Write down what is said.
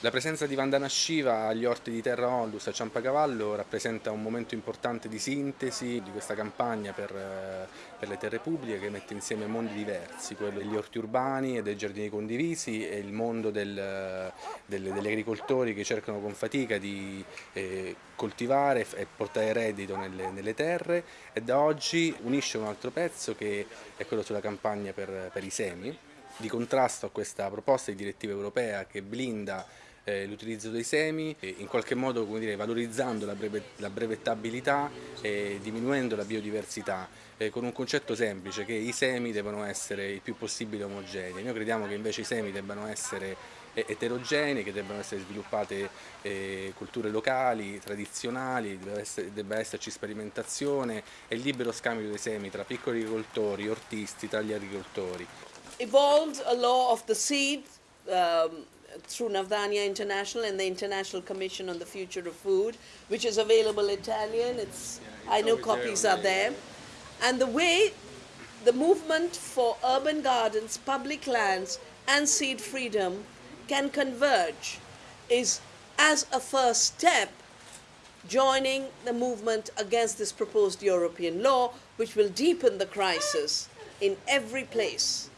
La presenza di Vandana Shiva agli orti di Terra Onlus a Ciampacavallo rappresenta un momento importante di sintesi di questa campagna per, eh, per, le terre pubbliche che mette insieme mondi diversi, quello degli orti urbani e dei giardini condivisi e il mondo del, del, degli agricoltori che cercano con fatica di eh, coltivare e portare reddito nelle, nelle, terre e da oggi unisce un altro pezzo che è quello sulla campagna per, per i semi di contrasto a questa proposta di direttiva europea che blinda eh, l'utilizzo dei semi, in qualche modo dire, valorizzando la, la brevettabilità e diminuendo la biodiversità, eh, con un concetto semplice che i semi devono essere il più possibile omogenei. Noi crediamo che invece i semi debbano essere eh, eterogenei, che debbano essere sviluppate culture locali, tradizionali, debba, esserci sperimentazione e libero scambio dei semi tra piccoli agricoltori, ortisti, tra gli agricoltori. Evolved a law of the seed um, through Navdanya International and the International Commission on the Future of Food, which is available in Italian. It's yeah, I know copies there, are there. And the way the movement for urban gardens, public lands, and seed freedom can converge is as a first step joining the movement against this proposed European law, which will deepen the crisis in every place.